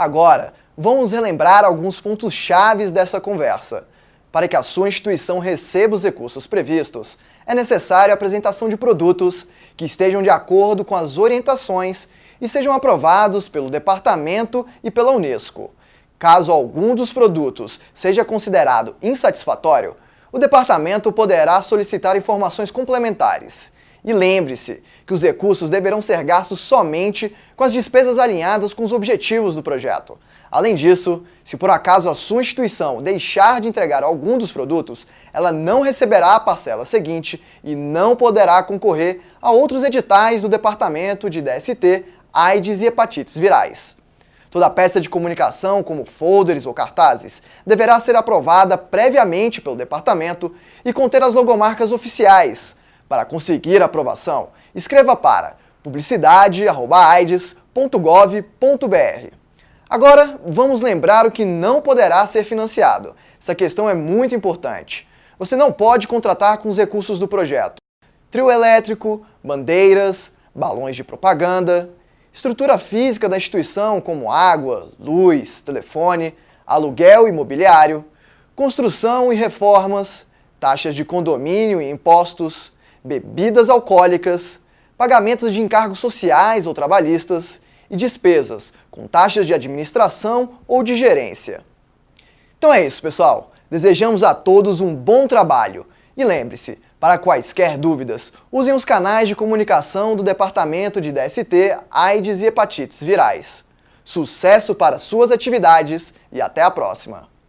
Agora, vamos relembrar alguns pontos chaves dessa conversa. Para que a sua instituição receba os recursos previstos, é necessária a apresentação de produtos que estejam de acordo com as orientações e sejam aprovados pelo Departamento e pela Unesco. Caso algum dos produtos seja considerado insatisfatório, o Departamento poderá solicitar informações complementares. E lembre-se que os recursos deverão ser gastos somente com as despesas alinhadas com os objetivos do projeto. Além disso, se por acaso a sua instituição deixar de entregar algum dos produtos, ela não receberá a parcela seguinte e não poderá concorrer a outros editais do Departamento de DST, AIDS e hepatites virais. Toda peça de comunicação, como folders ou cartazes, deverá ser aprovada previamente pelo departamento e conter as logomarcas oficiais. Para conseguir aprovação, escreva para publicidade.aides.gov.br. Agora, vamos lembrar o que não poderá ser financiado. Essa questão é muito importante. Você não pode contratar com os recursos do projeto. Trio elétrico, bandeiras, balões de propaganda, Estrutura física da instituição, como água, luz, telefone, aluguel imobiliário, construção e reformas, taxas de condomínio e impostos, bebidas alcoólicas, pagamentos de encargos sociais ou trabalhistas e despesas com taxas de administração ou de gerência. Então é isso, pessoal. Desejamos a todos um bom trabalho e lembre-se, para quaisquer dúvidas, usem os canais de comunicação do Departamento de DST, AIDS e Hepatites Virais. Sucesso para suas atividades e até a próxima!